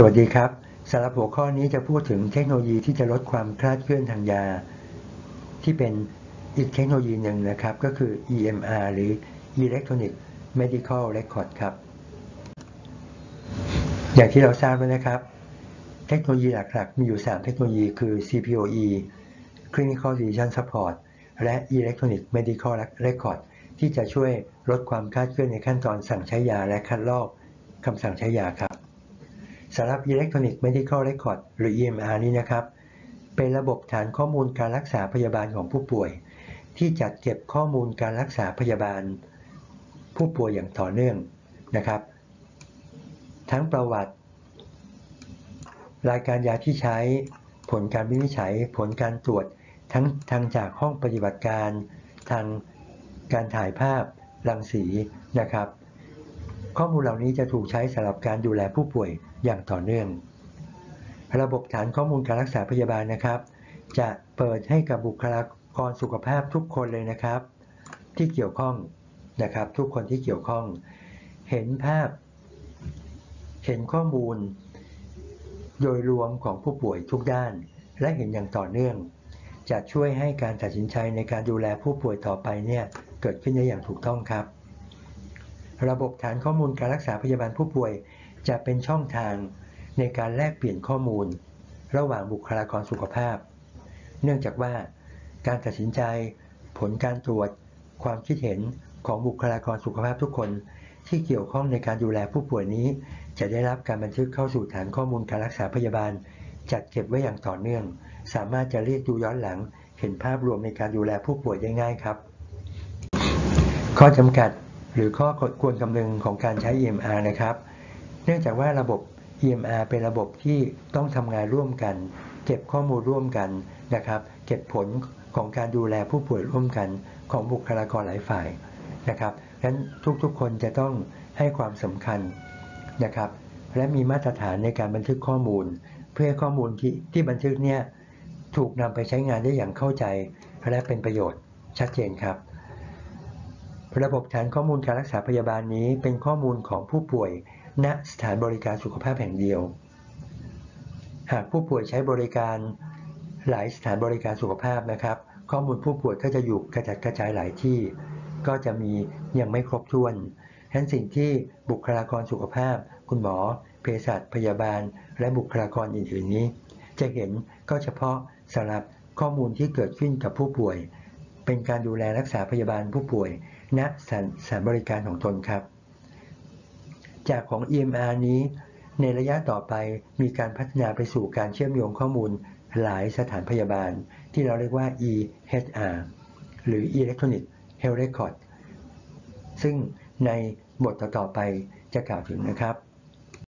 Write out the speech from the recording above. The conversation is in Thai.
สวัสดีครับสำหรับหัวข้อนี้จะพูดถึงเทคโนโลยีที่จะลดความคลาดเคลื่อนทางยา ที่เป็นอีกเทคโนโลยีหนึ่งนะครับ ก็คือ EMR หรือ Electronic Medical Record ครับ อย่างที่เราทราบแล้วนะครับ เทคโนโลยีหลักๆ มีอยู่ 3 เทคโนโลยีคือ CPOE Clinical Decision Support และ Electronic Medical Record ที่จะช่วยลดความคลาดเคลื่อนในขั้นตอนสั่งใช้ยาและคัดลอกคำสั่งใช้ยาครับ สำหรับ Electronic Medical Record หรือ EMR นี้นะครับ เป็นระบบฐานข้อมูลการรักษาพยาบาลของผู้ป่วย ที่จัดเก็บข้อมูลการรักษาพยาบาล ผู้ป่วยอย่างต่อเนื่องนะครับ ทั้งประวัติ รายการยาที่ใช้ ผลการวินิจฉัย ผลการตรวจ ทั้งทางจากห้องปฏิบัติการ ทางการถ่ายภาพรังสีนะครับ ข้อมูลเหล่านี้จะถูกใช้สำหรับการดูแลผู้ป่วยอย่างต่อเนื่อง ระบบฐานข้อมูลการรักษาพยาบาลนะครับ จะเปิดให้กับบุคลากรสุขภาพทุกคนเลยนะครับ ที่เกี่ยวข้องนะครับ ทุกคนที่เกี่ยวข้อง เห็นภาพ เห็นข้อมูล โดยรวมของผู้ป่วยทุกด้าน และเห็นอย่างต่อเนื่อง จะช่วยให้การตัดสินใจในการดูแลผู้ป่วยต่อไปเนี่ยเกิดขึ้นได้อย่างถูกต้องครับ ระบบฐานข้อมูลการรักษาพยาบาลผู้ป่วย จะเป็นช่องทางในการแลกเปลี่ยนข้อมูล ระหว่างบุคลากรสุขภาพ เนื่องจากว่า การตัดสินใจ ผลการตรวจ ความคิดเห็นของบุคลากรสุขภาพทุกคน ที่เกี่ยวข้องในการดูแลผู้ป่วยนี้ จะได้รับการบันทึกเข้าสู่ฐานข้อมูลการรักษาพยาบาล จัดเก็บไว้อย่างต่อเนื่อง สามารถจะเรียกดูย้อนหลัง เห็นภาพรวมในการดูแลผู้ป่วยได้ง่ายครับ ข้อจำกัด หรือข้อควรคำนึงของการใช้ EMR นะครับ เนื่องจากว่าระบบ EMR เป็นระบบที่ต้องทำงานร่วมกัน เก็บข้อมูลร่วมกันนะครับ เก็บผลของการดูแลผู้ป่วยร่วมกันของบุคลากรหลายฝ่ายนะครับดังนั้นทุกๆคนจะต้องให้ความสำคัญนะครับ และมีมาตรฐานในการบันทึกข้อมูล เพื่อข้อมูลที่ที่บันทึกเนี่ยถูกนำไปใช้งานได้อย่างเข้าใจ และเป็นประโยชน์ชัดเจนครับ ระบบฐานข้อมูลการรักษาพยาบาลนี้เป็นข้อมูลของผู้ป่วย ณสถานบริการสุขภาพแห่งเดียว หากผู้ป่วยใช้บริการหลายสถานบริการสุขภาพนะครับ ข้อมูลผู้ป่วยก็จะอยู่กระจัดกระจายหลายที่ ก็จะมียังไม่ครบถ้วนฉะนั้นสิ่งที่บุคลากรสุขภาพ คุณหมอ เภสัชพยาบาล และบุคลากรอื่นๆนี้ จะเห็นก็เฉพาะสำหรับข้อมูลที่เกิดขึ้นกับผู้ป่วย เป็นการดูแลรักษาพยาบาลผู้ป่วย ณสถานบริการของตนครับ จากของ EMR นี้ ในระยะต่อไปมีการพัฒนาไปสู่การเชื่อมโยงข้อมูลหลายสถานพยาบาล ที่เราเรียกว่า EHR หรือ Electronic Health Record ซึ่งในบทต่อๆไปจะกล่าวถึงนะครับ